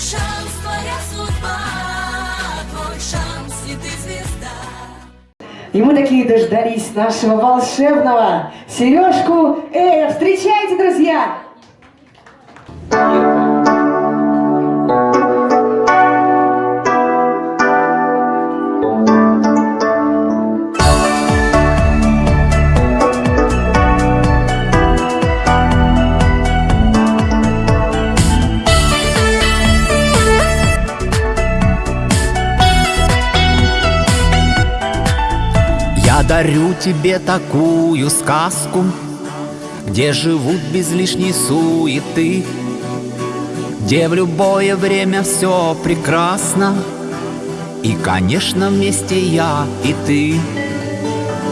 шанс, твоя судьба, твой шанс, и ты звезда. И мы такие дождались нашего волшебного Сережку Эя. Встречайте, друзья! Я дарю тебе такую сказку, Где живут без лишней суеты, Где в любое время все прекрасно, И, конечно, вместе я и ты.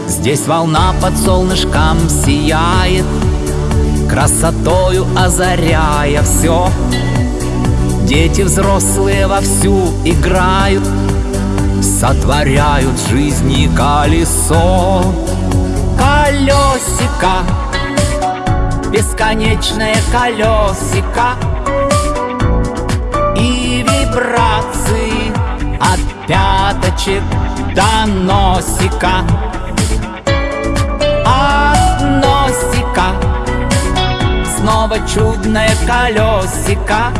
Здесь волна под солнышком сияет, Красотою озаряя все. Дети взрослые вовсю играют, Сотворяют жизни колесо. Колесико Бесконечное колесико. И вибрации От пяточек до носика. От носика Снова чудное колесико.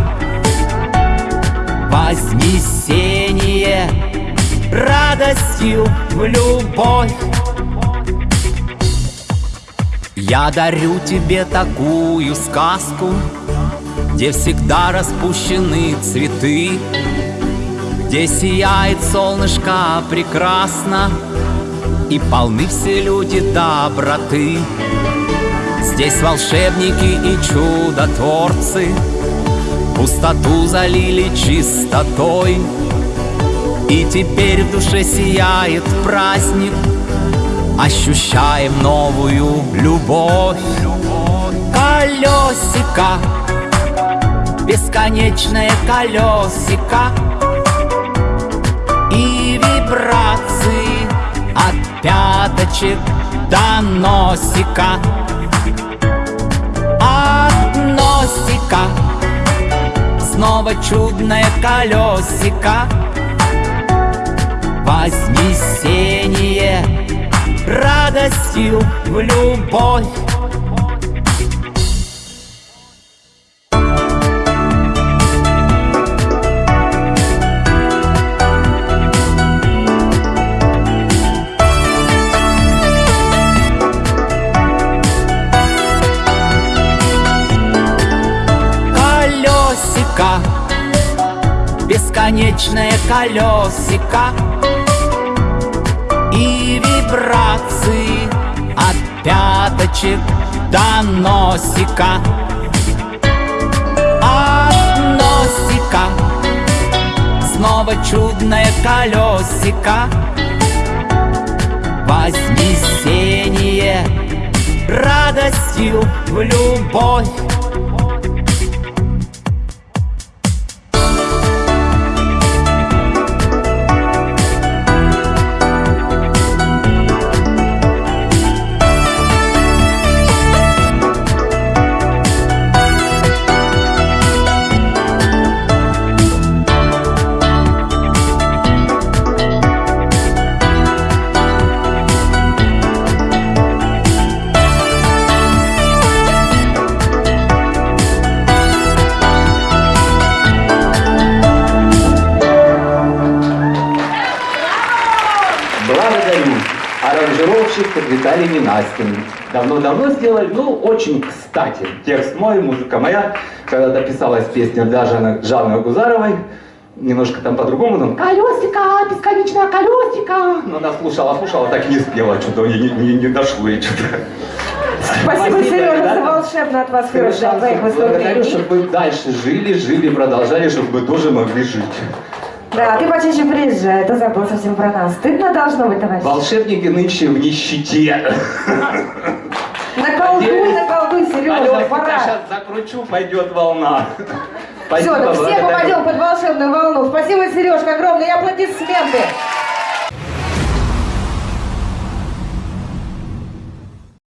Вознесение радостью в любовь. Я дарю тебе такую сказку, Где всегда распущены цветы, Где сияет солнышко прекрасно, И полны все люди доброты. Здесь волшебники и чудотворцы Пустоту залили чистотой, и теперь в душе сияет праздник. Ощущаем новую любовь. Колесико. Бесконечное колесико. И вибрации От пяточек до носика. От носика. Снова чудное колесико Вознесение радостью в любовь. Бесконечное колесико вибрации От пяточек до носика. От носика. Снова чудное колесико. Вознесение радостью в любовь Аранжировщик Виталий Ненастин. Давно-давно сделали, ну, очень кстати. Текст мой, музыка моя. Когда-то писалась песня для Жанны, Гузаровой. Немножко там по-другому, там колесико, бесконечное колесико. Но она слушала, слушала, так и не спела, что-то не, не, не, дошло и что-то. Спасибо, Сережа, за ребята. волшебную атмосферу Совершенно Благодарю, чтобы вы дальше жили, жили, продолжали, чтобы мы тоже могли жить. Да, ты почаще приезжай, ты забыл совсем про нас. Стыдно должно быть, товарищ. Волшебники нынче в нищете. Наколдуй, наколдуй, Сережа, пора. сейчас закручу, пойдет волна. Все, Спасибо, все благодарю. попадем под волшебную волну. Спасибо, Сережка, огромные аплодисменты.